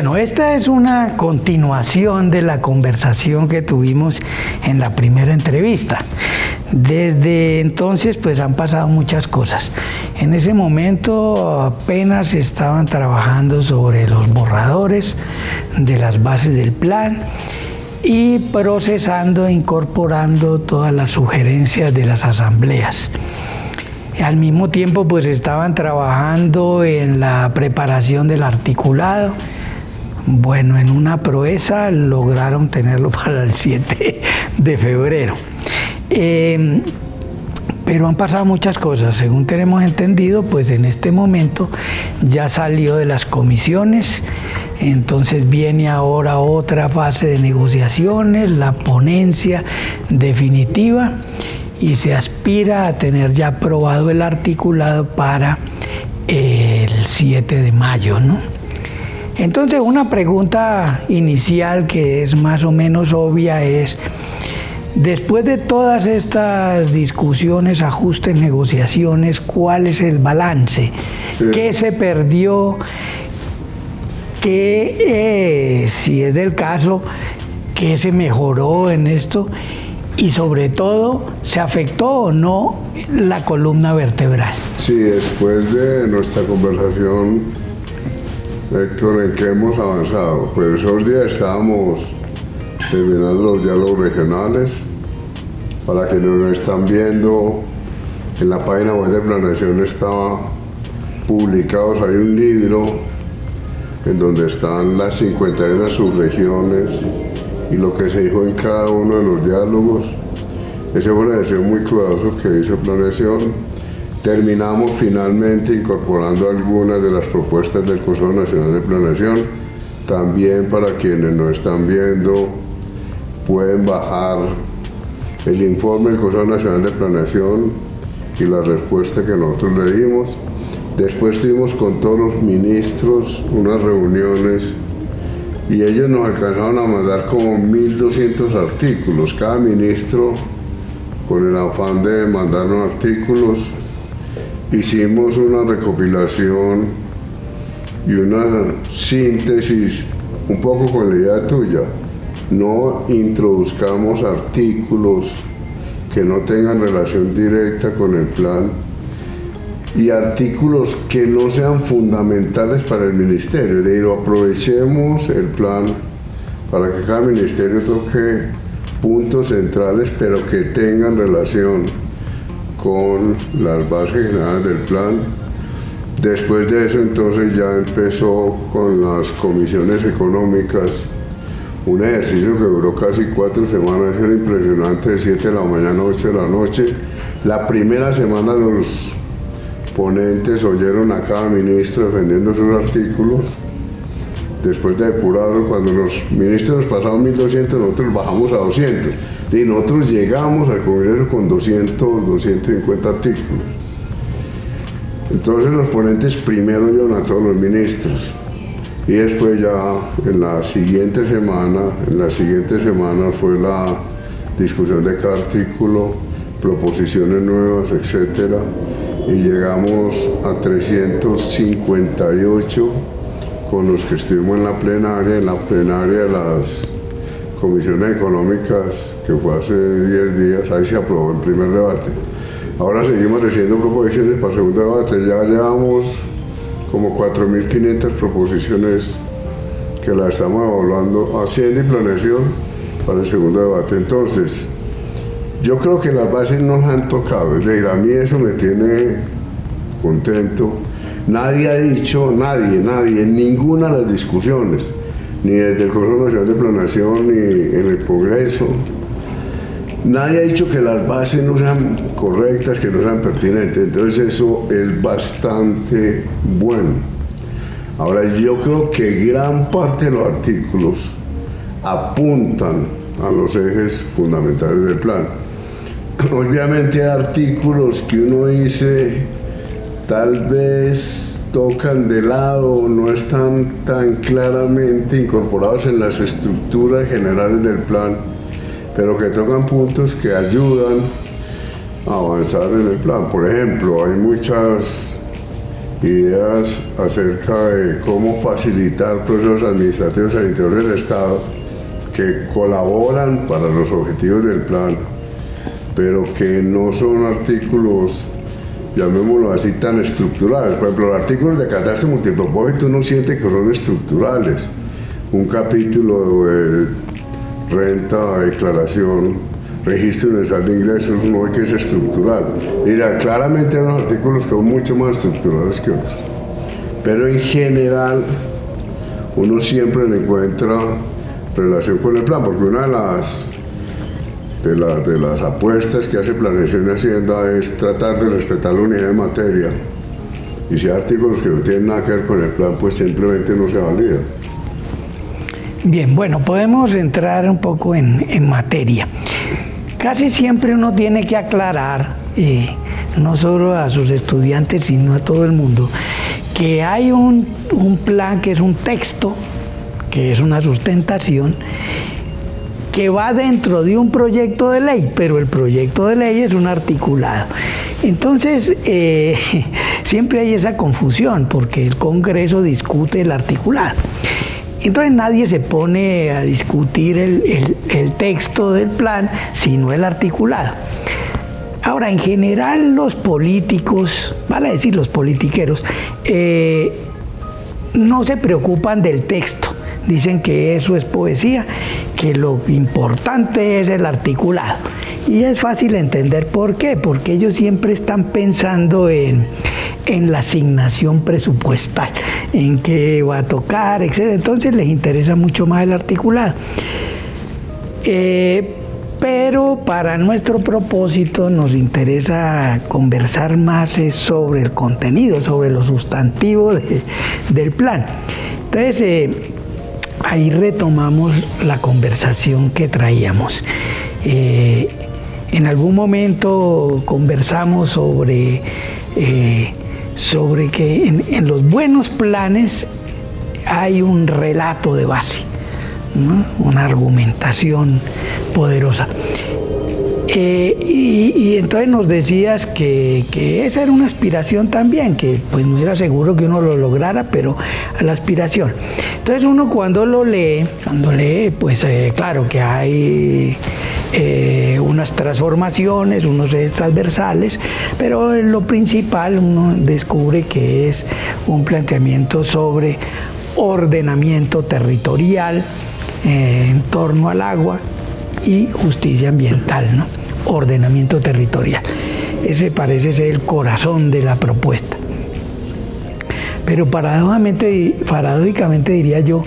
Bueno, esta es una continuación de la conversación que tuvimos en la primera entrevista. Desde entonces pues han pasado muchas cosas. En ese momento apenas estaban trabajando sobre los borradores de las bases del plan y procesando incorporando todas las sugerencias de las asambleas. Al mismo tiempo pues estaban trabajando en la preparación del articulado bueno, en una proeza lograron tenerlo para el 7 de febrero. Em, pero han pasado muchas cosas, según tenemos entendido, pues en este momento ya salió de las comisiones, entonces viene ahora otra fase de negociaciones, la ponencia definitiva y se aspira a tener ya aprobado el articulado para el 7 de mayo, ¿no? Entonces una pregunta inicial que es más o menos obvia es, después de todas estas discusiones, ajustes, negociaciones, ¿cuál es el balance? ¿Qué se perdió? ¿Qué, eh, si es del caso, qué se mejoró en esto? Y sobre todo, ¿se afectó o no la columna vertebral? Sí, después de nuestra conversación Héctor, ¿en qué hemos avanzado? Pues esos días estábamos terminando los diálogos regionales. Para quienes nos están viendo, en la página web de Planeación estaba publicados, hay un libro en donde están las 51 subregiones y lo que se dijo en cada uno de los diálogos. Ese fue una decisión muy cuidadoso que hizo Planeación Terminamos finalmente incorporando algunas de las propuestas del Consejo Nacional de Planeación. También para quienes nos están viendo pueden bajar el informe del Consejo Nacional de Planeación y la respuesta que nosotros le dimos. Después tuvimos con todos los ministros unas reuniones y ellos nos alcanzaron a mandar como 1.200 artículos. Cada ministro con el afán de mandarnos artículos hicimos una recopilación y una síntesis un poco con la idea tuya. No introduzcamos artículos que no tengan relación directa con el plan y artículos que no sean fundamentales para el ministerio. De decir, aprovechemos el plan para que cada ministerio toque puntos centrales, pero que tengan relación con las bases generales del plan. Después de eso entonces ya empezó con las comisiones económicas, un ejercicio que duró casi cuatro semanas, era impresionante, de 7 de la mañana a 8 de la noche. La primera semana los ponentes oyeron a cada ministro defendiendo sus artículos. Después de depurarlo, cuando los ministros pasaron 1.200, nosotros bajamos a 200 y nosotros llegamos al Congreso con 200, 250 artículos. Entonces los ponentes primero llevan a todos los ministros y después ya en la siguiente semana, en la siguiente semana fue la discusión de cada artículo, proposiciones nuevas, etcétera, y llegamos a 358 con los que estuvimos en la plenaria, en la plenaria de las comisiones económicas, que fue hace 10 días, ahí se aprobó el primer debate. Ahora seguimos recibiendo proposiciones para el segundo debate, ya llevamos como 4.500 proposiciones que las estamos evaluando, haciendo y planeación para el segundo debate. Entonces, yo creo que las bases no las han tocado, es decir, a mí eso me tiene contento. Nadie ha dicho, nadie, nadie, en ninguna de las discusiones, ni desde el Consejo Nacional de Planación, ni en el Congreso. Nadie ha dicho que las bases no sean correctas, que no sean pertinentes. Entonces eso es bastante bueno. Ahora yo creo que gran parte de los artículos apuntan a los ejes fundamentales del plan. Obviamente hay artículos que uno dice tal vez tocan de lado, no están tan claramente incorporados en las estructuras generales del plan, pero que tocan puntos que ayudan a avanzar en el plan. Por ejemplo, hay muchas ideas acerca de cómo facilitar procesos administrativos al interior del Estado que colaboran para los objetivos del plan, pero que no son artículos, llamémoslo así, tan estructurales. Por ejemplo, los artículos de catástrofe multipropósito uno siente que son estructurales. Un capítulo de renta, declaración, registro universal de ingresos, uno ve que es estructural. Mira, claramente hay unos artículos que son mucho más estructurales que otros. Pero en general, uno siempre le encuentra relación con el plan, porque una de las, de, de las apuestas que hace Planeación y Hacienda es tratar de respetar la unidad de materia. Y si hay artículos que no tienen nada que ver con el plan, pues simplemente no se validan. Bien, bueno, podemos entrar un poco en, en materia. Casi siempre uno tiene que aclarar, eh, no solo a sus estudiantes, sino a todo el mundo, que hay un, un plan que es un texto que es una sustentación, que va dentro de un proyecto de ley, pero el proyecto de ley es un articulado. Entonces, eh, siempre hay esa confusión, porque el Congreso discute el articulado. Entonces nadie se pone a discutir el, texto del plan, sino el articulado. Ahora, en general los políticos, vale decir los politiqueros, eh, no se preocupan del texto dicen que eso es poesía, que lo importante es el articulado. Y es fácil entender por qué, porque ellos siempre están pensando en, la asignación presupuestal, en qué va a tocar, etc. Entonces les interesa mucho más el articulado. Eh, pero para nuestro propósito nos interesa conversar más sobre el contenido, sobre lo sustantivo del plan. Entonces, eh, ahí retomamos la conversación que traíamos. Eh, en algún momento conversamos sobre, eh, sobre que en, los buenos planes hay un relato de base, una argumentación poderosa. Eh, y, entonces nos decías que, esa era una aspiración también, que pues no era seguro que uno lo lograra, pero la aspiración. Entonces uno cuando lo lee, cuando lee, pues eh, claro que hay eh, unas transformaciones, unos ejes transversales, pero en lo principal uno descubre que es un planteamiento sobre ordenamiento territorial en torno al agua y justicia ambiental. ¿no? Ordenamiento territorial. Ese parece ser el corazón de la propuesta. Pero paradójicamente, diría yo,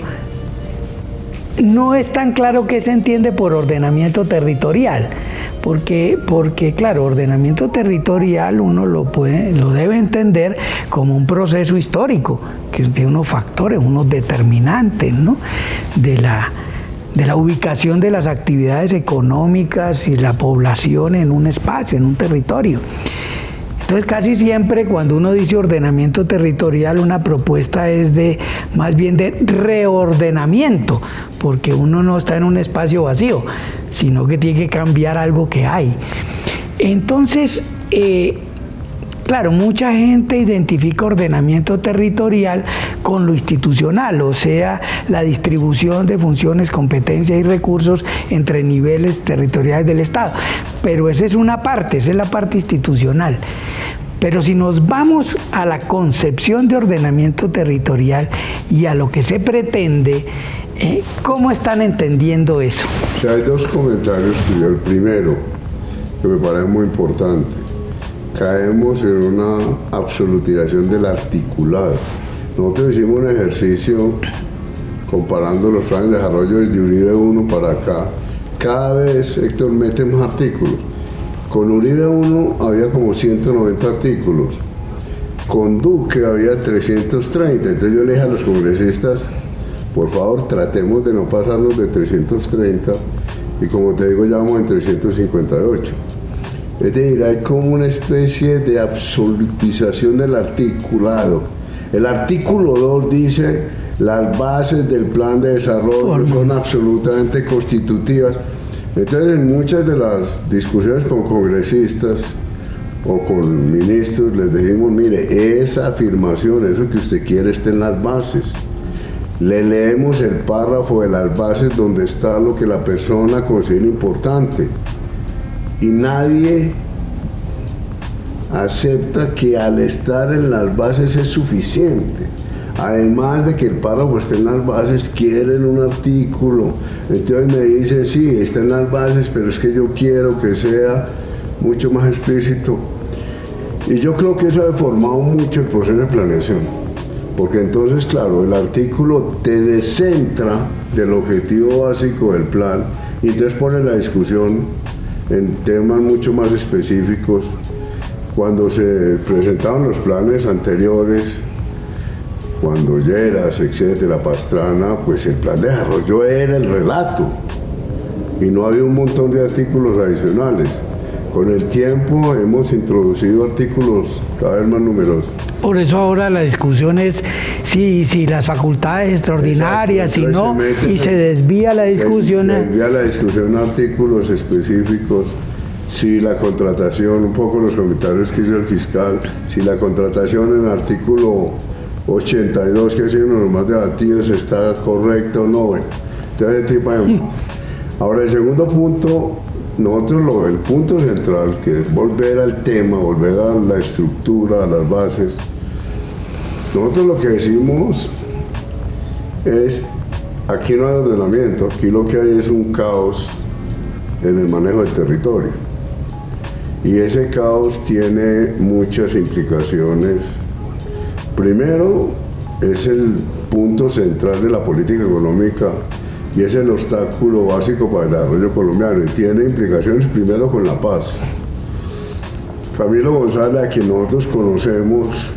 no es tan claro qué se entiende por ordenamiento territorial, porque, porque claro, ordenamiento territorial uno lo, puede, lo debe entender como un proceso histórico, que tiene unos factores, unos determinantes ¿no? de, la, de la ubicación de las actividades económicas y la población en un espacio, en un territorio. Entonces casi siempre cuando uno dice ordenamiento territorial, una propuesta es de más bien de reordenamiento, porque uno no está en un espacio vacío, sino que tiene que cambiar algo que hay. Entonces, eh, Claro, mucha gente identifica ordenamiento territorial con lo institucional, o sea, la distribución de funciones, competencias y recursos entre niveles territoriales del Estado. Pero esa es una parte, esa es la parte institucional. Pero si nos vamos a la concepción de ordenamiento territorial y a lo que se pretende, eh, ¿cómo están entendiendo eso? hay dos comentarios El primero, que me parece muy importante caemos en una absolutización del articulado. Nosotros hicimos un ejercicio comparando los planes de desarrollo desde URIDE 1 para acá. Cada vez Héctor mete más artículos. Con URIDE 1 había como 190 artículos. Con Duque había 330. Entonces yo le dije a los congresistas, por favor tratemos de no pasarnos de 330 y como te digo ya vamos en 358. Es decir, hay como una especie de absolutización del articulado. El artículo 2 dice las bases del plan de desarrollo son absolutamente constitutivas. Entonces, en muchas de las discusiones con congresistas, o con ministros, les dijimos, mire, esa afirmación, eso que usted quiere está en las bases. Le leemos el párrafo de las bases donde está lo que la persona considera importante. Y nadie acepta que al estar en las bases es suficiente. Además de que el párrafo esté en las bases, quieren un artículo. Entonces me dicen, sí, está en las bases, pero es que yo quiero que sea mucho más explícito. Y yo creo que eso ha deformado mucho el proceso de planeación. Porque entonces, claro, el artículo te descentra del objetivo básico del plan y entonces pone la discusión en temas mucho más específicos. Cuando se presentaban los planes anteriores, cuando Lleras, etcétera, Pastrana, pues el plan de desarrollo era el relato y no había un montón de artículos adicionales. Con el tiempo hemos introducido artículos cada vez más numerosos. Por eso ahora la discusión es si, si las facultades extraordinarias, si no, y se desvía la discusión. Se desvía la discusión a artículos específicos, si la contratación, un poco los comentarios que hizo el fiscal, si la contratación en artículo 82, que es uno de los más debatidos, está correcto o no. Bueno, entonces, tipo de... Ahora, el segundo punto, nosotros el punto central, que es volver al tema, volver a la estructura, a las bases, nosotros lo que decimos es, aquí no hay ordenamiento, aquí lo que hay es un caos en el manejo del territorio. Y ese caos tiene muchas implicaciones Primero, es el punto central de la política económica y es el obstáculo básico para el desarrollo colombiano y tiene implicaciones primero con la paz. Camilo González, a quien nosotros conocemos,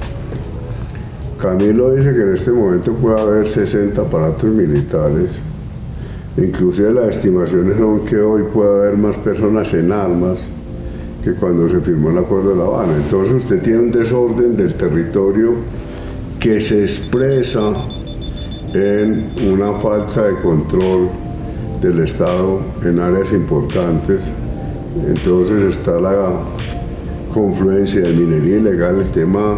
Camilo dice que en este momento puede haber 60 aparatos militares, inclusive las estimaciones son que hoy puede haber más personas en armas que cuando se firmó el Acuerdo de La Habana. Entonces usted tiene un desorden del territorio que se expresa en una falta de control del Estado en áreas importantes. Entonces está la confluencia de minería ilegal, el tema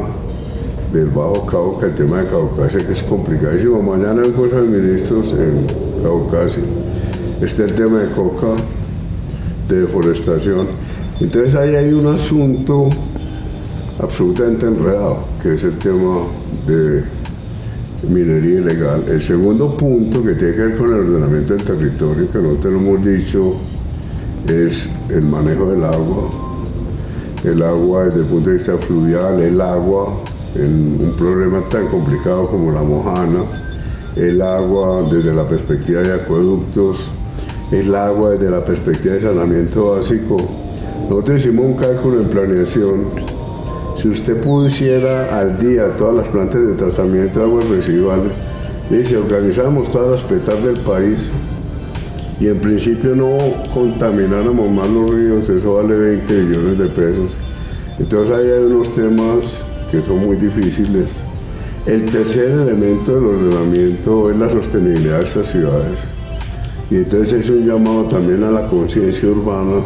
del Bajo Cauca, el tema de Caucasia, que es complicadísimo. Mañana en Cosa de Ministros en Caucasia está el tema de coca, de deforestación. Entonces ahí hay un asunto absolutamente enredado, que es el tema de minería ilegal. El segundo punto que tiene que ver con el ordenamiento del territorio, que nosotros hemos dicho, es el manejo del agua. El agua desde el punto de vista fluvial, el agua en un problema tan complicado como la mojana, el agua desde la perspectiva de acueductos, el agua desde la perspectiva de saneamiento básico. Nosotros hicimos un cálculo en planeación si usted pusiera al día todas las plantas de tratamiento de aguas residuales, y si organizáramos todas las petas del país y en principio no contamináramos más los ríos, eso vale 20 millones de pesos. Entonces ahí hay unos temas que son muy difíciles. El tercer elemento del ordenamiento es la sostenibilidad de estas ciudades. Y entonces es un llamado también a la conciencia urbana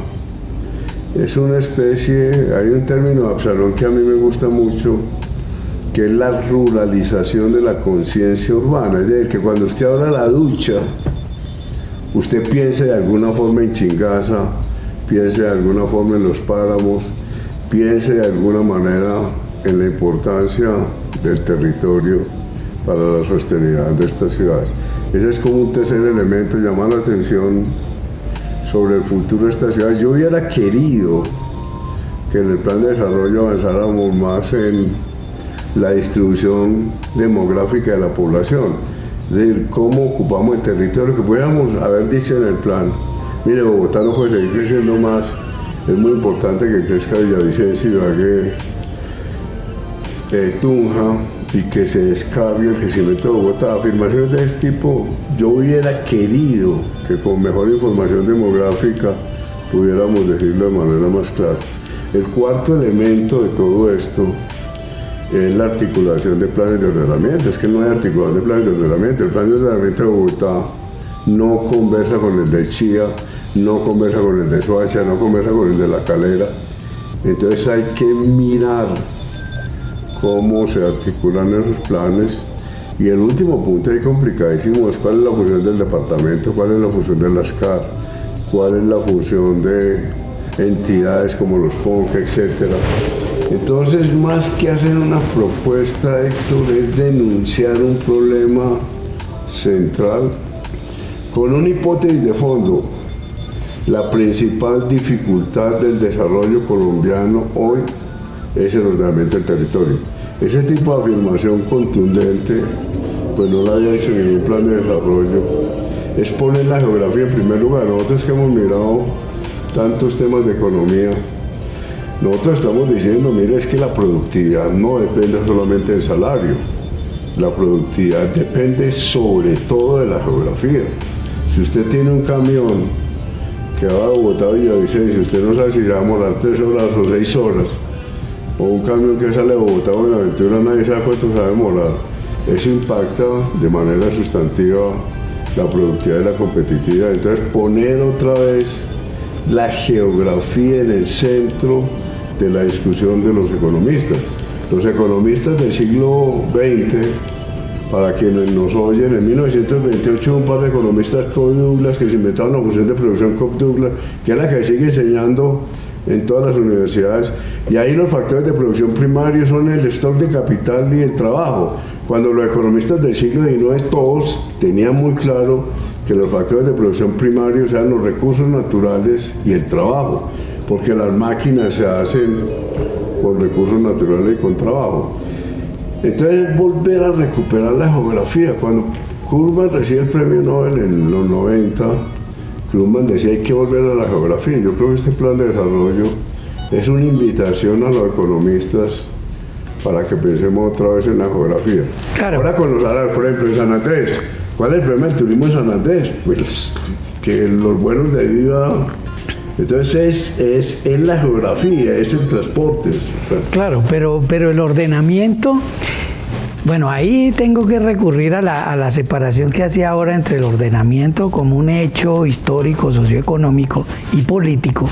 es una especie, hay un término Absalón que a mí me gusta mucho, que es la ruralización de la conciencia urbana. Es decir, que cuando usted abra la ducha, usted piense de alguna forma en Chingaza, piense de alguna forma en los páramos, piense de alguna manera en la importancia del territorio para la sostenibilidad de estas ciudades. Ese es como un tercer elemento, llamar la atención sobre el futuro de esta ciudad. Yo hubiera querido que en el plan de desarrollo avanzáramos más en la distribución demográfica de la población, de cómo ocupamos el territorio, que pudiéramos haber dicho en el plan, mire, Bogotá no puede seguir creciendo más, es muy importante que crezca Villavicencio, Ibagué, eh, Tunja, y que se descargue el crecimiento de Bogotá. Afirmaciones de este tipo, yo hubiera querido que con mejor información demográfica pudiéramos decirlo de manera más clara. El cuarto elemento de todo esto es la articulación de planes de ordenamiento. Es que no hay articulación de planes de ordenamiento. El plan de ordenamiento de Bogotá no conversa con el de Chía, no conversa con el de Soacha, no conversa con el de La Calera. Entonces hay que mirar cómo se articulan esos planes. Y el último punto ahí complicadísimo es cuál es la función del departamento, cuál es la función de las CAR, cuál es la función de entidades como los PONC, etc. Entonces, más que hacer una propuesta, Héctor, es denunciar un problema central con una hipótesis de fondo. La principal dificultad del desarrollo colombiano hoy es el ordenamiento del territorio. Ese tipo de afirmación contundente, pues no la había hecho ningún plan de desarrollo, es poner la geografía en primer lugar. Nosotros que hemos mirado tantos temas de economía, nosotros estamos diciendo, mire, es que la productividad no depende solamente del salario, la productividad depende sobre todo de la geografía. Si usted tiene un camión que va de Bogotá a Villavicencio, usted no sabe si va a tres horas o seis horas, o un camión que sale de Bogotá a Buenaventura, nadie sabe cuánto sabe morar. Eso impacta de manera sustantiva la productividad y la competitividad. Entonces, poner otra vez la geografía en el centro de la discusión de los economistas. Los economistas del siglo XX para quienes nos oyen, en 1928 un par de economistas, Cobb Douglas, que se inventaron la función de producción Cobb Douglas, que es la que sigue enseñando en todas las universidades. Y ahí los factores de producción primarios son el stock de capital y el trabajo. Cuando los economistas del siglo XIX todos tenían muy claro que los factores de producción primarios eran los recursos naturales y el trabajo, porque las máquinas se hacen con recursos naturales y con trabajo. Entonces volver a recuperar la geografía. Cuando Kurman recibe el premio Nobel en los 90, Kurman decía hay que volver a la geografía. Yo creo que este plan de desarrollo es una invitación a los economistas para que pensemos otra vez en la geografía. Ahora con los árabes, por ejemplo, en San Andrés. ¿Cuál es el problema del turismo en San Andrés? Pues que los vuelos de vida entonces es, es, la geografía, es el transporte. Claro, pero, pero el ordenamiento, bueno, ahí tengo que recurrir a la, separación que hacía ahora entre el ordenamiento como un hecho histórico, socioeconómico y político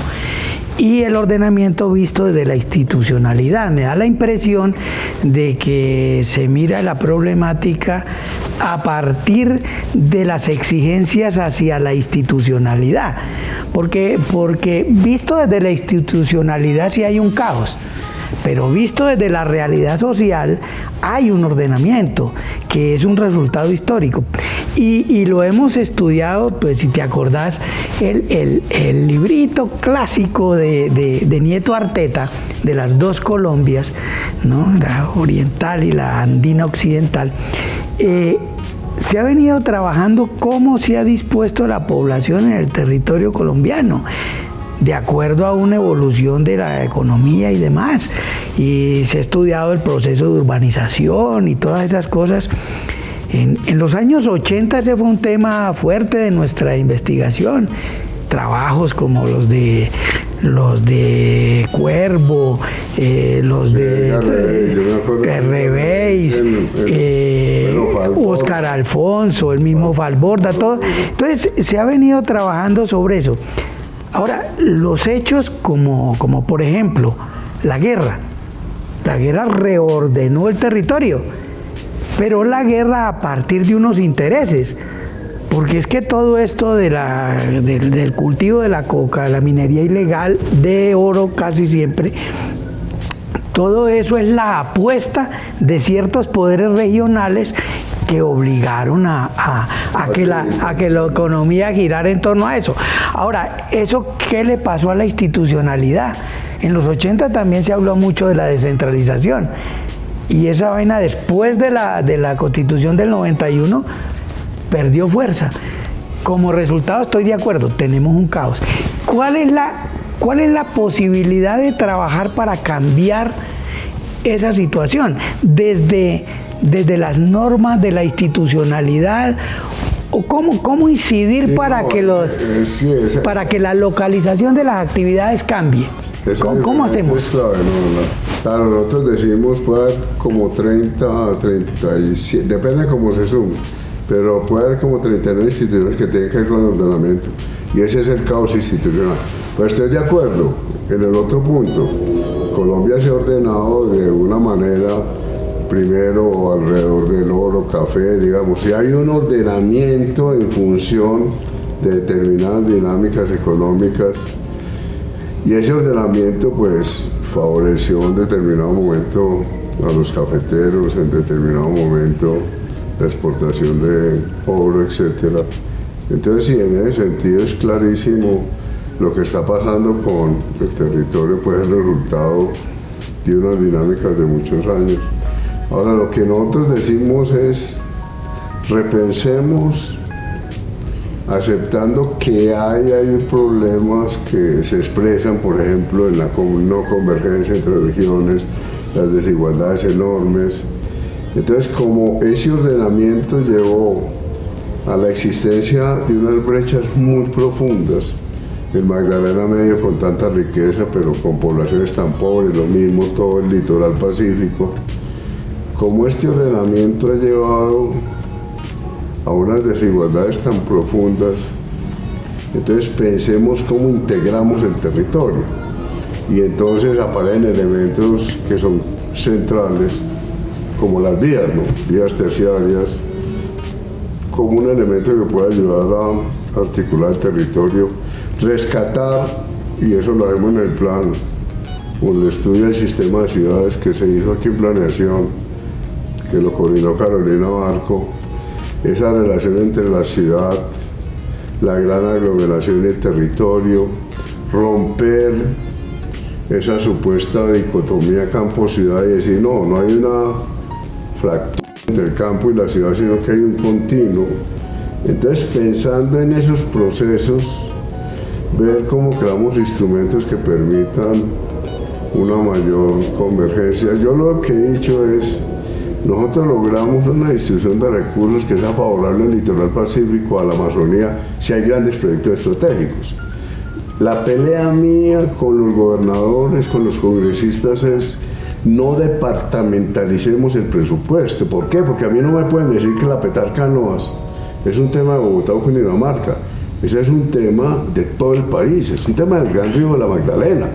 y el ordenamiento visto desde la institucionalidad. Me da la impresión de que se mira la problemática a partir de las exigencias hacia la institucionalidad. Porque, porque visto desde la institucionalidad sí hay un caos, pero visto desde la realidad social hay un ordenamiento que es un resultado histórico. Y, lo hemos estudiado, pues si te acordás, el, librito clásico de, Nieto Arteta, de las dos Colombias, ¿no? la oriental y la andina occidental, eh, se ha venido trabajando cómo se ha dispuesto la población en el territorio colombiano de acuerdo a una evolución de la economía y demás. Y se ha estudiado el proceso de urbanización y todas esas cosas. En, los años 80 ese fue un tema fuerte de nuestra investigación. Trabajos como los de los de Cuervo, eh, los de Revéis, eh, Oscar Alfonso, el mismo Falborda, todo. Entonces se ha venido trabajando sobre eso. Ahora, los hechos como, como por ejemplo la guerra. La guerra reordenó el territorio, pero la guerra a partir de unos intereses. Porque es que todo esto de la, del cultivo de la coca, la minería ilegal, de oro casi siempre, todo eso es la apuesta de ciertos poderes regionales que obligaron a, que la, economía girara en torno a eso. Ahora, ¿eso qué le pasó a la institucionalidad? En los 80 también se habló mucho de la descentralización. Y esa vaina después de la, constitución del 91 perdió fuerza. Como resultado estoy de acuerdo, tenemos un caos. ¿Cuál es la, cuál es la posibilidad de trabajar para cambiar esa situación? Desde, desde las normas de la institucionalidad o cómo, cómo incidir para que los eh, para que la localización de las actividades cambie. ¿Cómo, hacemos? Claro, nosotros decimos puede haber como 30, 37, depende de cómo se sume, pero puede haber como 39 instituciones que tienen que ver con el ordenamiento. Y ese es el caos institucional. Pues estoy de acuerdo en el otro punto. Colombia se ha ordenado de una manera, primero alrededor del oro, café, digamos, si hay un ordenamiento en función de determinadas dinámicas económicas y ese ordenamiento pues favoreció en determinado momento a los cafeteros, en determinado momento la exportación de oro, etc. Entonces sí, en ese sentido es clarísimo lo que está pasando con el territorio, pues el resultado de unas dinámicas de muchos años. Ahora lo que nosotros decimos es repensemos aceptando que hay, hay problemas que se expresan, por ejemplo, en la no convergencia entre regiones, las desigualdades enormes. Entonces, como ese ordenamiento llevó a la existencia de unas brechas muy profundas, el Magdalena Medio con tanta riqueza, pero con poblaciones tan pobres, lo mismo todo el litoral pacífico, como este ordenamiento ha llevado a unas desigualdades tan profundas, entonces pensemos cómo integramos el territorio. Y entonces aparecen elementos que son centrales, como las vías, ¿no? vías terciarias, como un elemento que puede ayudar a articular el territorio, rescatar, y eso lo haremos en el plan, con el estudio del sistema de ciudades que se hizo aquí en planeación, que lo coordinó Carolina Barco, esa relación entre la ciudad, la gran aglomeración y el territorio, romper esa supuesta dicotomía campo-ciudad y decir, no, no hay una fractura entre el campo y la ciudad, sino que hay un continuo. Entonces, pensando en esos procesos, ver cómo creamos instrumentos que permitan una mayor convergencia. Yo lo que he dicho es, nosotros logramos una distribución de recursos que sea favorable al litoral pacífico, a la Amazonía, si hay grandes proyectos estratégicos. La pelea mía con los gobernadores, con los congresistas es no departamentalicemos el presupuesto. ¿Por qué? Porque a mí no me pueden decir que la petarca no es un tema de Bogotá o Cundinamarca. Ese es un tema de todo el país, es un tema del Gran Río de la Magdalena.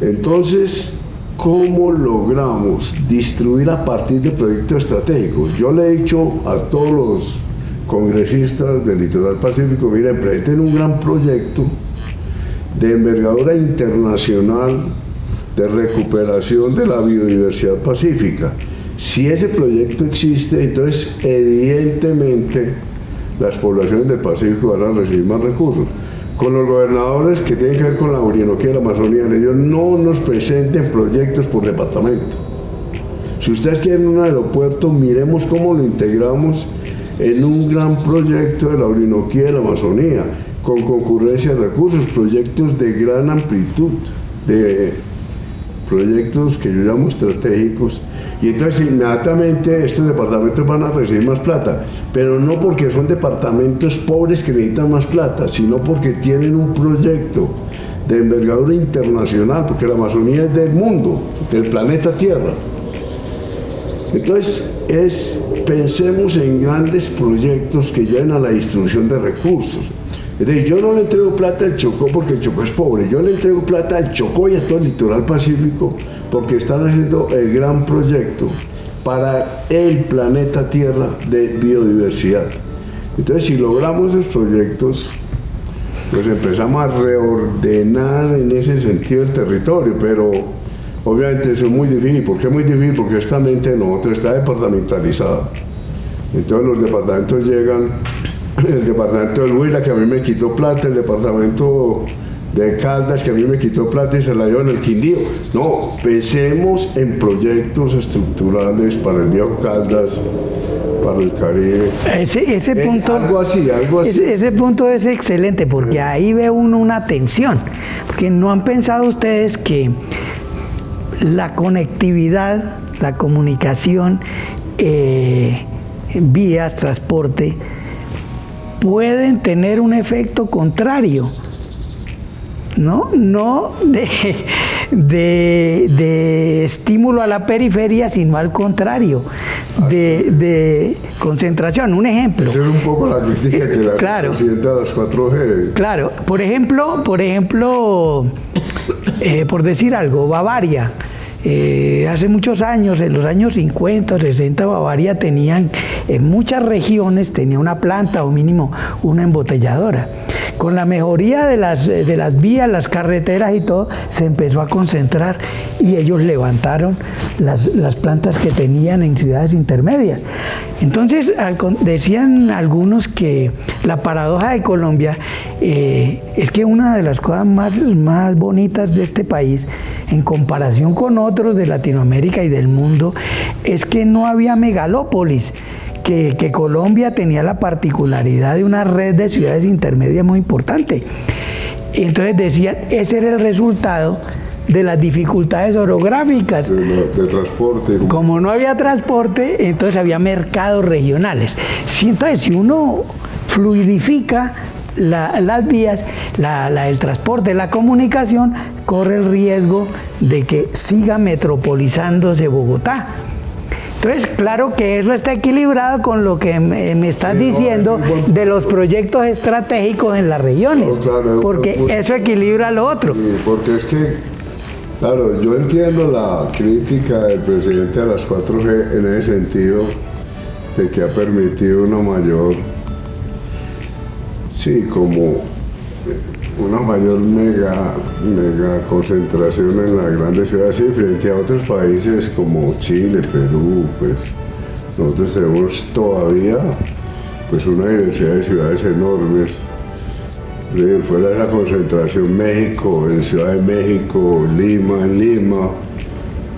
Entonces, ¿Cómo logramos distribuir a partir de proyectos estratégicos? Yo le he dicho a todos los congresistas del litoral pacífico, miren, presenten un gran proyecto de envergadura internacional de recuperación de la biodiversidad pacífica. Si ese proyecto existe, entonces evidentemente las poblaciones del Pacífico van a recibir más recursos con los gobernadores que tienen que ver con la Orinoquía y la Amazonía, no nos presenten proyectos por departamento. Si ustedes quieren un aeropuerto, miremos cómo lo integramos en un gran proyecto de la Orinoquía y la Amazonía, con concurrencia de recursos, proyectos de gran amplitud, de proyectos que yo llamo estratégicos, y entonces inmediatamente estos departamentos van a recibir más plata, pero no porque son departamentos pobres que necesitan más plata, sino porque tienen un proyecto de envergadura internacional, porque la Amazonía es del mundo, del planeta Tierra. Entonces, es, pensemos en grandes proyectos que lleven a la distribución de recursos. Es decir, yo no le entrego plata al Chocó porque el Chocó es pobre, yo le entrego plata al Chocó y a todo el litoral pacífico porque están haciendo el gran proyecto para el planeta Tierra de biodiversidad. Entonces, si logramos esos proyectos, pues empezamos a reordenar en ese sentido el territorio, pero obviamente eso es muy difícil. ¿Por qué es muy difícil? Porque esta mente de nosotros está departamentalizada. Entonces los departamentos llegan, el departamento de Huila, que a mí me quitó plata, el departamento de Caldas que a mí me quitó plata y se la dio en el Quindío. No, pensemos en proyectos estructurales para el Viejo Caldas, para el Caribe. Ese, ese Eh, punto, algo así, algo así. Ese, ese punto es excelente porque ahí ve uno una tensión. Porque no han pensado ustedes que la conectividad, la comunicación, eh, vías, transporte, pueden tener un efecto contrario. ¿no? No de, de, de estímulo a la periferia, sino al contrario, de, concentración. Un ejemplo. Esa es un poco la crítica que la claro, presidenta de las 4G. Claro, por ejemplo, por ejemplo, eh, por decir algo, Bavaria. Eh, hace muchos años, en los años 50 60, Bavaria tenían, en muchas regiones tenía una planta o mínimo una embotelladora. Con la mejoría de las, eh, de las vías, las carreteras y todo, se empezó a concentrar y ellos levantaron las, plantas que tenían en ciudades intermedias. Entonces, decían algunos que la paradoja de Colombia eh, es que una de las cosas más, más bonitas de este país, en comparación con otros de Latinoamérica y del mundo, es que no había megalópolis que, Colombia tenía la particularidad de una red de ciudades intermedias muy importante. Entonces decían, ese era el resultado de las dificultades orográficas. De, transporte. Como no había transporte, entonces había mercados regionales. entonces, si uno fluidifica las vías, el transporte, la comunicación, corre el riesgo de que siga metropolizándose Bogotá. Entonces, claro que eso está equilibrado con lo que me, estás diciendo de los proyectos estratégicos en las regiones, porque eso equilibra lo otro. porque es que, claro, yo entiendo la crítica del presidente a las 4G en ese sentido, de que ha permitido una mayor, sí, como una mayor mega, mega concentración en las grandes ciudades y frente a otros países como Chile, Perú, pues nosotros tenemos todavía pues una diversidad de ciudades enormes. fuera de esa concentración México, en Ciudad de México, Lima, en Lima,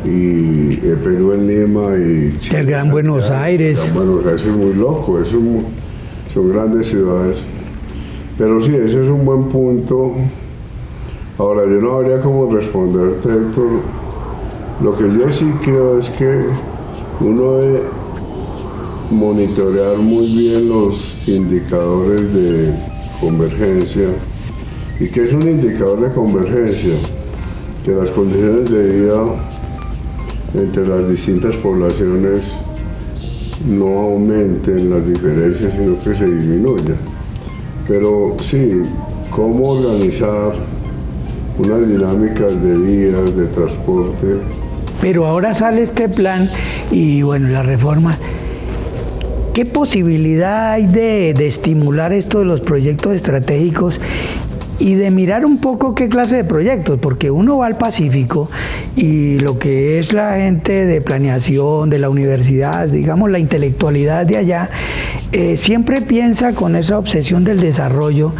y el Perú en Lima y Chile. El Gran Buenos Aires. El Gran Buenos Aires es muy loco, son grandes ciudades. Pero sí, ese es un buen punto. Ahora, yo no habría como responderte, Héctor. Lo que yo sí creo es que uno debe monitorear muy bien los indicadores de convergencia. ¿Y qué es un indicador de convergencia? Que las condiciones de vida entre las distintas poblaciones no aumenten las diferencias, sino que se disminuyan. Pero sí, cómo organizar unas dinámicas de vías, de transporte. Pero ahora sale este plan y bueno, la reforma. ¿Qué posibilidad hay de, de estimular esto de los proyectos estratégicos y de mirar un poco qué clase de proyectos, porque uno va al Pacífico y lo que es la gente de planeación, de la universidad, digamos la intelectualidad de allá, eh, siempre piensa con esa obsesión del desarrollo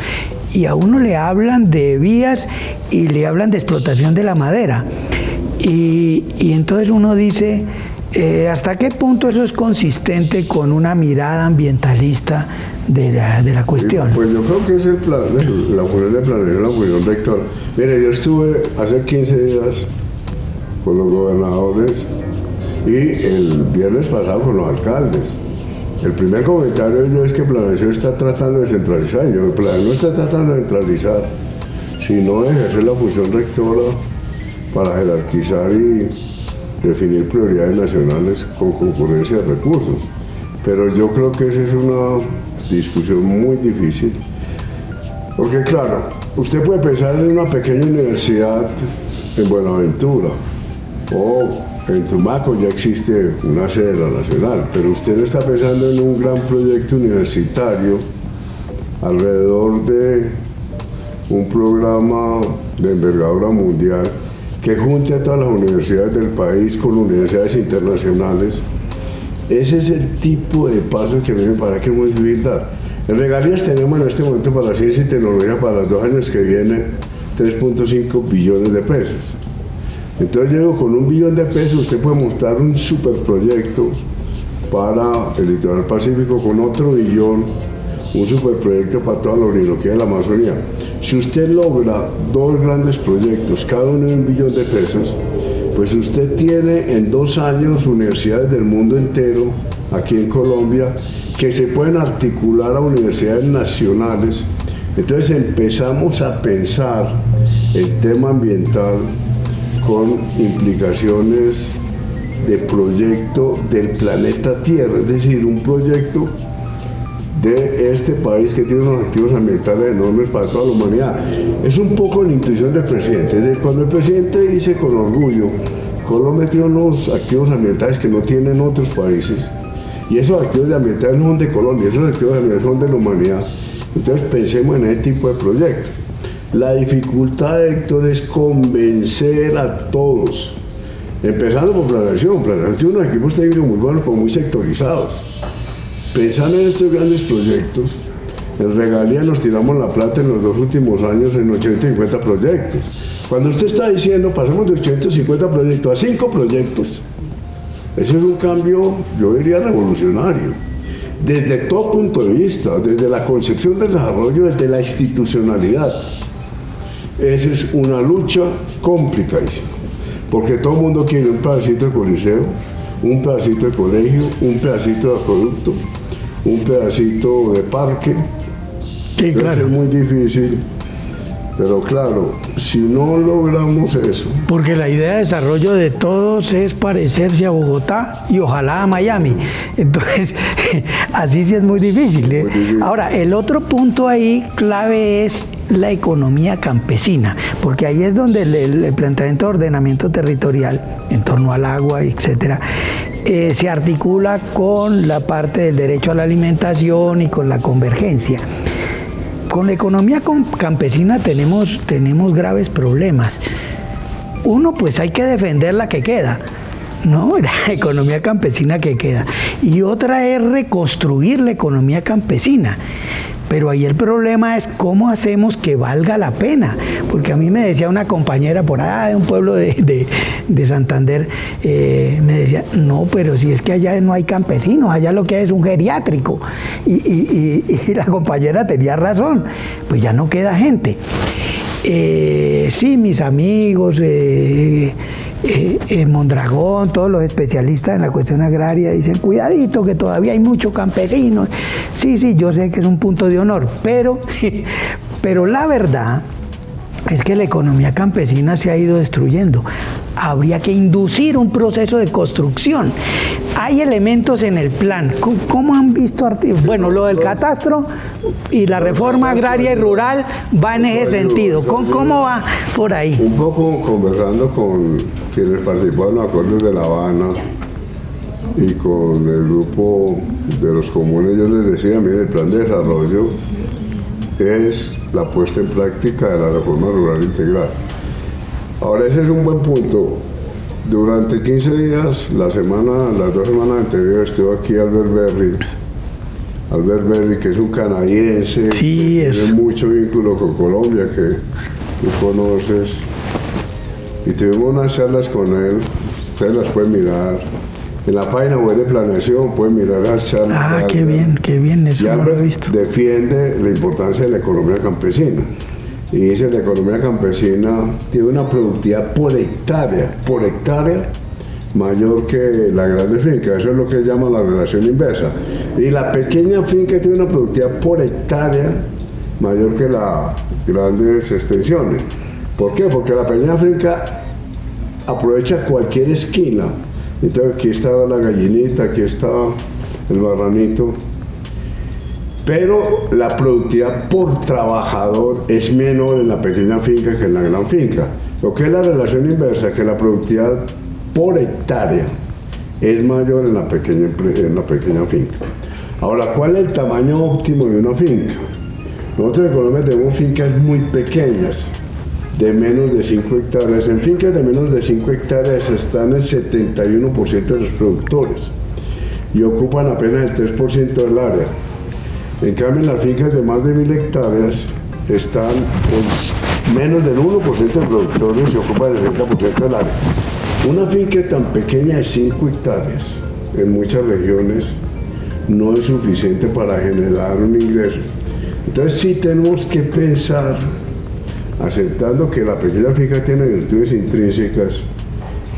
y a uno le hablan de vías y le hablan de explotación de la madera. Y, y entonces uno dice, eh, ¿Hasta qué punto eso es consistente con una mirada ambientalista de la, cuestión? pues yo creo que es el plan, la función de planeación, la función rectora. Mire, yo estuve hace 15 días con los gobernadores y el viernes pasado con los alcaldes. El primer comentario de es que planeación está tratando de centralizar. Yo, el no está tratando de centralizar, sino de ejercer la función rectora para jerarquizar y definir prioridades nacionales con concurrencia de recursos. Pero yo creo que esa es una discusión muy difícil, porque claro, usted puede pensar en una pequeña universidad en Buenaventura o en Tumaco ya existe una sede Nacional, pero usted está pensando en un gran proyecto universitario alrededor de un programa de envergadura mundial que junte a todas las universidades del país con universidades internacionales. Ese es el tipo de paso que a mí me parece que es muy difícil dar. En regalías tenemos en este momento para la ciencia y tecnología para los dos años que vienen 3.5 billones de pesos. Entonces llego con un billón de pesos, usted puede mostrar un superproyecto para el litoral pacífico con otro billón, un superproyecto para toda la Orinoquía de la Amazonía. Si usted logra dos grandes proyectos, cada uno de un billón de pesos, pues usted tiene en dos años universidades del mundo entero, aquí en Colombia, que se pueden articular a universidades nacionales. Entonces empezamos a pensar el tema ambiental con implicaciones de proyecto del planeta Tierra, es decir, un proyecto de este país que tiene unos objetivos ambientales enormes para toda la humanidad. Es un poco la intuición del presidente. cuando el presidente dice con orgullo, Colombia tiene unos activos ambientales que no tienen otros países, y esos activos ambientales no son de Colombia, esos activos ambientales son de la humanidad. Entonces pensemos en ese tipo de proyectos. La dificultad, Héctor, es convencer a todos, empezando por planeación. Planeación tiene unos equipos técnicos muy buenos, pero muy sectorizados. Pensando en estos grandes proyectos, en regalía nos tiramos la plata en los dos últimos años en 850 proyectos. Cuando usted está diciendo, pasamos de 850 proyectos a 5 proyectos, ese es un cambio, yo diría, revolucionario. Desde todo punto de vista, desde la concepción del desarrollo, desde la institucionalidad. Esa es una lucha complicadísima, porque todo el mundo quiere un pedacito de coliseo, un pedacito de colegio, un pedacito de acueducto, un pedacito de parque. Sí, claro. Es muy difícil pero claro, si no logramos eso... Porque la idea de desarrollo de todos es parecerse a Bogotá y ojalá a Miami. Entonces, así sí es muy difícil, ¿eh? muy difícil. Ahora, el otro punto ahí clave es la economía campesina, porque ahí es donde el, planteamiento de ordenamiento territorial en torno al agua, etcétera, eh, se articula con la parte del derecho a la alimentación y con la convergencia. Con la economía campesina tenemos, tenemos graves problemas. Uno, pues hay que defender la que queda. ¿no? La economía campesina que queda. Y otra es reconstruir la economía campesina. Pero ahí el problema es cómo hacemos que valga la pena. Porque a mí me decía una compañera por allá de un pueblo de, Santander, eh, me decía, no, pero si es que allá no hay campesinos, allá lo que hay es un geriátrico. Y, la compañera tenía razón, pues ya no queda gente. Eh, sí, mis amigos, eh, eh, eh, Mondragón, todos los especialistas en la cuestión agraria dicen, cuidadito que todavía hay muchos campesinos. Sí, sí, yo sé que es un punto de honor, pero, pero la verdad es que la economía campesina se ha ido destruyendo. Habría que inducir un proceso de construcción. Hay elementos en el plan. ¿Cómo han visto? Bueno, lo del catastro y la reforma agraria y rural va en ese sentido. ¿Cómo, va por ahí? Un poco conversando con quienes participaron en los acuerdos de La Habana y con el grupo de los comunes, yo les decía, mire, el plan de desarrollo es la puesta en práctica de la reforma rural integral. Ahora ese es un buen punto. Durante 15 días, la semana, las dos semanas anteriores, estuvo aquí Albert Berry. Albert Berry, que es un canadiense, tiene mucho vínculo con Colombia, que tú conoces. Y tuvimos unas charlas con él, ustedes las pueden mirar en la página web de planeación pueden mirar las charlas. Ah, qué bien, qué bien, eso ya lo he visto. Defiende la importancia de la economía campesina. Y dice la economía campesina tiene una productividad por hectárea, por hectárea mayor que la grande finca. Eso es lo que llama la relación inversa. Y la pequeña finca tiene una productividad por hectárea mayor que las grandes extensiones. ¿Por qué? Porque la pequeña finca aprovecha cualquier esquina entonces aquí estaba la gallinita, aquí estaba el barranito. Pero la productividad por trabajador es menor en la pequeña finca que en la gran finca. Lo que es la relación inversa, que la productividad por hectárea es mayor en la pequeña, en la pequeña finca. Ahora, ¿cuál es el tamaño óptimo de una finca? Nosotros en Colombia tenemos fincas muy pequeñas, de menos de 5 hectáreas. En fincas de menos de 5 hectáreas están el 71% de los productores y ocupan apenas el 3% del área. En cambio, en las fincas de más de 1000 hectáreas están en menos del 1% de productores y ocupan el 60% del área. Una finca tan pequeña de 5 hectáreas en muchas regiones no es suficiente para generar un ingreso. Entonces sí tenemos que pensar aceptando que la pequeña finca tiene virtudes intrínsecas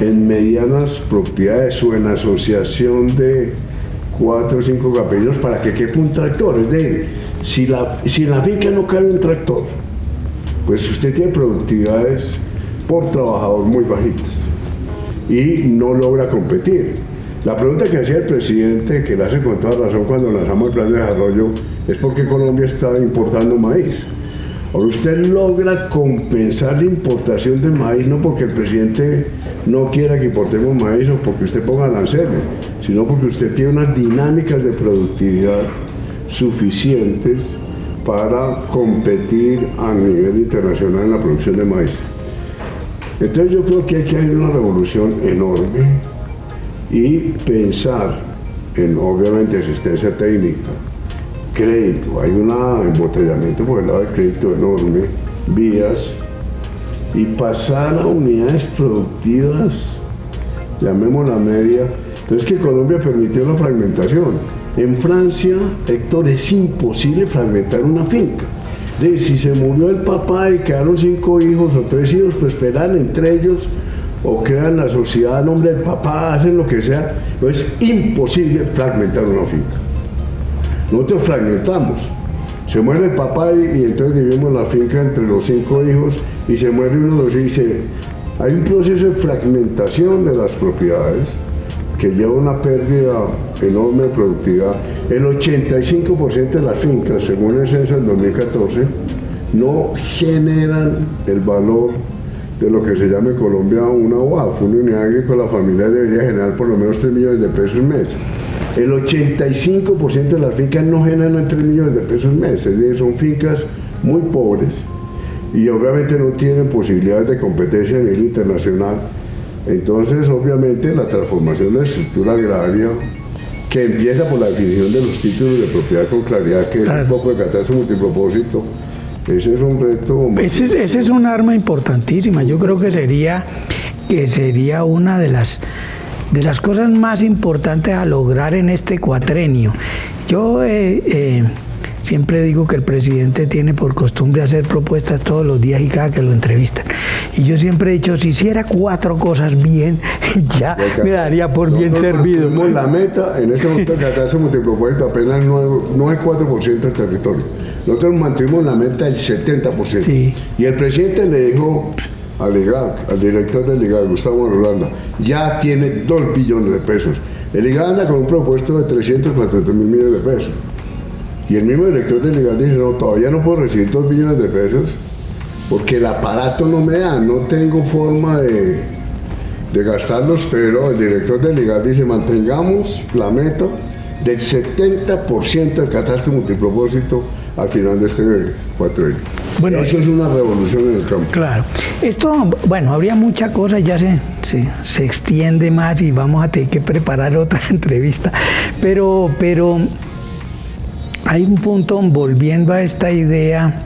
en medianas propiedades o en asociación de cuatro o cinco campesinos para que quepa un tractor. Es decir, si, la, si en la finca no cabe un tractor, pues usted tiene productividades por trabajador muy bajitas. y no logra competir. La pregunta que hacía el presidente, que la hace con toda razón cuando lanzamos el plan de desarrollo, es por qué Colombia está importando maíz. Ahora usted logra compensar la importación de maíz no porque el presidente no quiera que importemos maíz o porque usted ponga aranceles, sino porque usted tiene unas dinámicas de productividad suficientes para competir a nivel internacional en la producción de maíz. Entonces yo creo que hay que hacer una revolución enorme y pensar en obviamente asistencia técnica, crédito, hay un embotellamiento por el lado del crédito enorme, vías, y pasar a unidades productivas, llamémosla media, entonces que Colombia permitió la fragmentación. En Francia, Héctor, es imposible fragmentar una finca. De, si se murió el papá y quedaron cinco hijos o tres hijos, pues esperan entre ellos o crean la sociedad a nombre del papá, hacen lo que sea. es imposible fragmentar una finca. Nosotros fragmentamos. Se muere el papá y, entonces dividimos la finca entre los cinco hijos y se muere uno de los hijos. Hay un proceso de fragmentación de las propiedades que lleva una pérdida enorme de productividad. El 85% de las fincas, según el censo del 2014, no generan el valor de lo que se llama en Colombia una UAF, una unidad agrícola familiar debería generar por lo menos 3 millones de pesos al mes. El 85% de las fincas no generan 3 millones de pesos al mes, es decir, son fincas muy pobres y obviamente no tienen posibilidades de competencia a nivel internacional entonces, obviamente, la transformación de la estructura agraria, que empieza por la definición de los títulos de propiedad con claridad, que es un poco de catástrofe multipropósito, ese es un reto. Ese, ese, es un arma importantísima. Yo creo que sería, que sería una de las, de las cosas más importantes a lograr en este cuatrenio. Yo eh, eh Siempre digo que el presidente tiene por costumbre hacer propuestas todos los días y cada que lo entrevistan. Y yo siempre he dicho, si hiciera cuatro cosas bien, ya me daría por bien servido. la meta, en ese momento que acá se multipropósito apenas no es 4% del territorio. Nosotros mantuvimos la meta del 70%. Y el presidente le dijo al IGAC, al director del IGAC, Gustavo Rolanda, ya tiene 2 billones de pesos. El IGAC anda con un propuesto de 340 mil millones de pesos. Y el mismo director del IGAD dice, no, todavía no puedo recibir dos billones de pesos porque el aparato no me da, no tengo forma de, gastarlos, pero el director del IGAD dice, mantengamos la meta del 70% del catastro multipropósito al final de este cuatro Bueno, Eso es una revolución en el campo. Claro. Esto, bueno, habría mucha cosa, ya se, se, se, extiende más y vamos a tener que preparar otra entrevista. Pero, pero hay un punto, volviendo a esta idea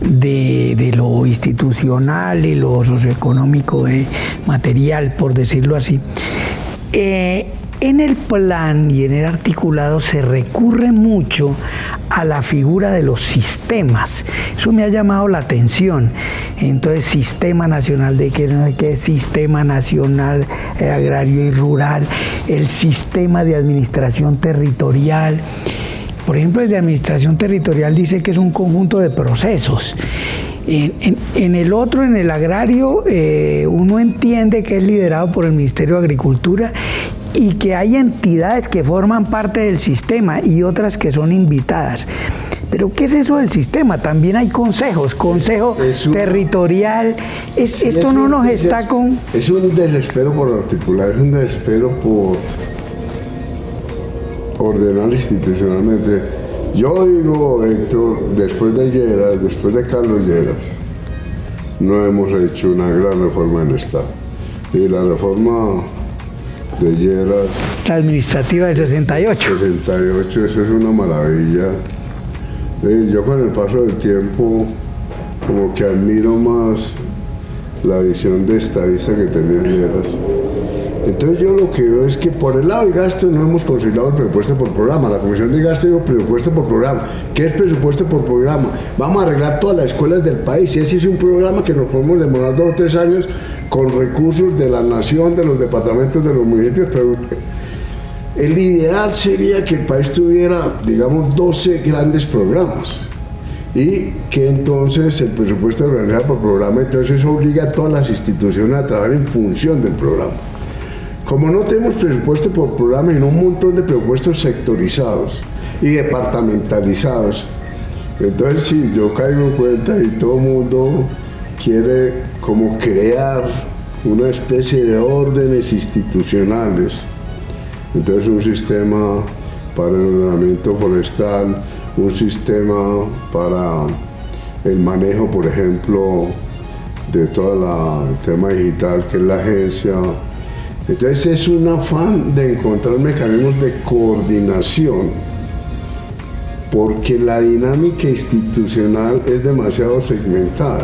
de, lo institucional y lo socioeconómico eh, material, por decirlo así. Eh, en el plan y en el articulado se recurre mucho a la figura de los sistemas. Eso me ha llamado la atención. Entonces, Sistema Nacional de qué, qué Sistema Nacional eh, Agrario y Rural, el Sistema de Administración Territorial. Por ejemplo, el de administración territorial dice que es un conjunto de procesos. En, el otro, en el agrario, eh, uno entiende que es liderado por el Ministerio de Agricultura y que hay entidades que forman parte del sistema y otras que son invitadas. Pero ¿qué es eso del sistema? También hay consejos, consejo territorial. esto no nos está con... Es un desespero por articular, es un desespero por ordenar institucionalmente. Yo digo, Héctor, después de Lleras, después de Carlos Lleras, no hemos hecho una gran reforma en el Estado. Y la reforma de Lleras... La administrativa de 68. 68, eso es una maravilla. Yo con el paso del tiempo como que admiro más la visión de estadista que tenía Lleras entonces yo lo que veo es que por el lado del gasto no hemos considerado el presupuesto por programa. La Comisión de Gasto dijo presupuesto por programa. ¿Qué es presupuesto por programa? Vamos a arreglar todas las escuelas del país. Y ese es un programa que nos podemos demorar dos o tres años con recursos de la nación, de los departamentos, de los municipios. Pero el ideal sería que el país tuviera, digamos, 12 grandes programas y que entonces el presupuesto organizado por programa entonces obliga a todas las instituciones a trabajar en función del programa. Como no tenemos presupuesto por programa, sino un montón de presupuestos sectorizados y departamentalizados, entonces sí, yo caigo en cuenta y todo el mundo quiere como crear una especie de órdenes institucionales. Entonces un sistema para el ordenamiento forestal, un sistema para el manejo, por ejemplo, de todo el tema digital, que es la agencia. Entonces es un afán de encontrar mecanismos de coordinación, porque la dinámica institucional es demasiado segmentada.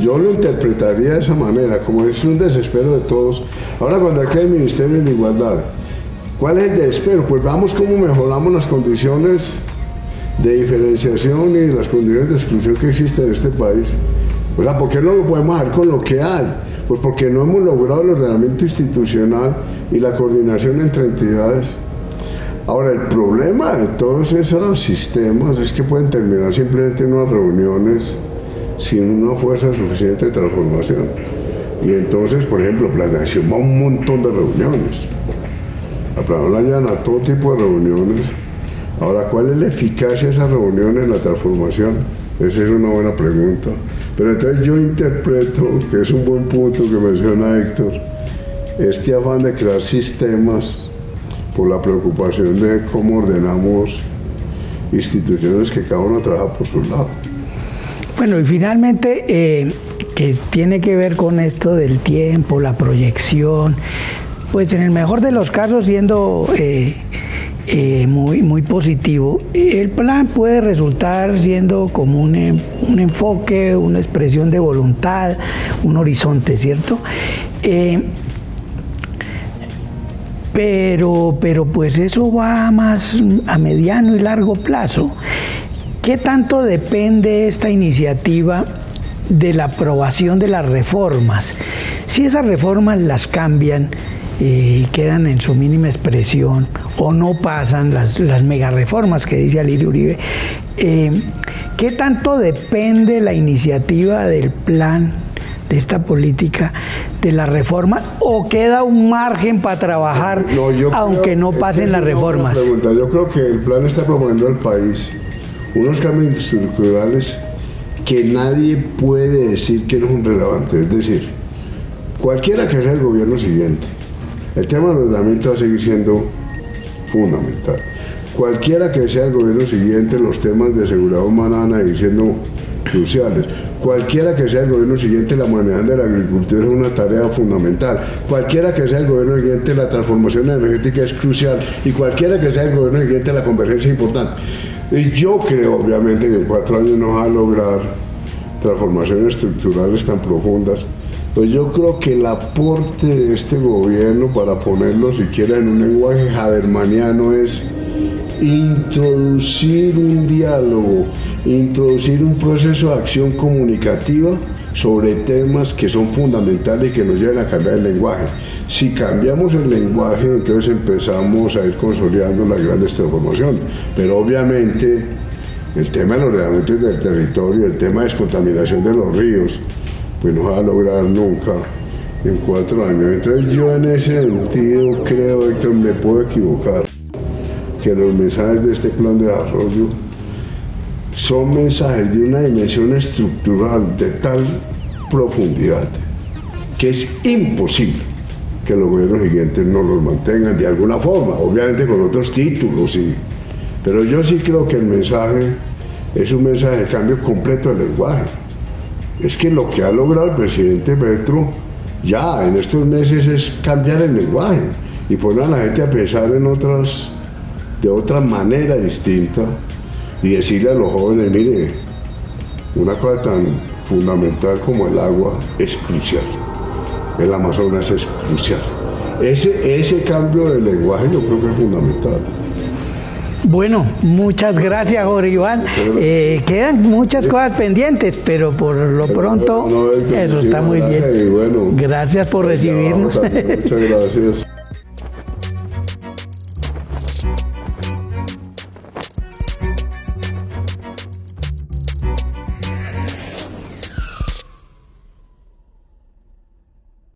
Yo lo interpretaría de esa manera, como es un desespero de todos. Ahora cuando aquí hay Ministerio de Igualdad, ¿cuál es el desespero? Pues vamos cómo mejoramos las condiciones de diferenciación y las condiciones de exclusión que existen en este país. O sea, ¿por qué no lo podemos hacer con lo que hay? Pues porque no hemos logrado el ordenamiento institucional y la coordinación entre entidades. Ahora, el problema de todos esos sistemas es que pueden terminar simplemente en unas reuniones sin una fuerza suficiente de transformación. Y entonces, por ejemplo, planeación va a un montón de reuniones. La planeación la a todo tipo de reuniones Ahora, ¿cuál es la eficacia de esa reunión en la transformación? Esa es una buena pregunta. Pero entonces yo interpreto, que es un buen punto que menciona Héctor, este afán de crear sistemas por la preocupación de cómo ordenamos instituciones que cada uno trabaja por su lado. Bueno, y finalmente, eh, que tiene que ver con esto del tiempo, la proyección, pues en el mejor de los casos siendo eh, eh, muy, muy positivo. El plan puede resultar siendo como un, un enfoque, una expresión de voluntad, un horizonte, ¿cierto? Eh, pero, pero pues eso va más a mediano y largo plazo. ¿Qué tanto depende esta iniciativa de la aprobación de las reformas? Si esas reformas las cambian, y quedan en su mínima expresión o no pasan las, las mega reformas que dice Alirio Uribe. Eh, ¿Qué tanto depende la iniciativa del plan de esta política de la reforma o queda un margen para trabajar aunque no pasen las reformas? Yo creo que el plan está promoviendo al país unos cambios estructurales que nadie puede decir que no son relevantes. Es decir, cualquiera que sea el gobierno siguiente, el tema del ordenamiento va a seguir siendo fundamental. Cualquiera que sea el gobierno siguiente, los temas de seguridad humana van a seguir siendo cruciales. Cualquiera que sea el gobierno siguiente, la humanidad de la agricultura es una tarea fundamental. Cualquiera que sea el gobierno siguiente, la transformación energética es crucial. Y cualquiera que sea el gobierno siguiente, la convergencia es importante. Y yo creo, obviamente, que en cuatro años no va a lograr transformaciones estructurales tan profundas pues yo creo que el aporte de este gobierno, para ponerlo siquiera en un lenguaje jadermaniano, es introducir un diálogo, introducir un proceso de acción comunicativa sobre temas que son fundamentales y que nos lleven a cambiar el lenguaje. Si cambiamos el lenguaje, entonces empezamos a ir consolidando las grandes transformaciones. Pero obviamente el tema del ordenamiento del territorio, el tema de descontaminación de los ríos, pues no va a lograr nunca en cuatro años. Entonces yo en ese sentido creo, que me puedo equivocar, que los mensajes de este plan de desarrollo son mensajes de una dimensión estructural de tal profundidad que es imposible que los gobiernos siguientes no los mantengan de alguna forma, obviamente con otros títulos, sí. pero yo sí creo que el mensaje es un mensaje de cambio completo del lenguaje es que lo que ha logrado el presidente Petro ya en estos meses es cambiar el lenguaje y poner a la gente a pensar en otras, de otra manera distinta y decirle a los jóvenes, mire, una cosa tan fundamental como el agua es crucial. El Amazonas es crucial. Ese, ese cambio de lenguaje yo creo que es fundamental. Bueno, muchas gracias, Jorge Iván. Eh, quedan muchas cosas pendientes, pero por lo pronto eso está muy bien. Gracias por recibirnos. Muchas gracias.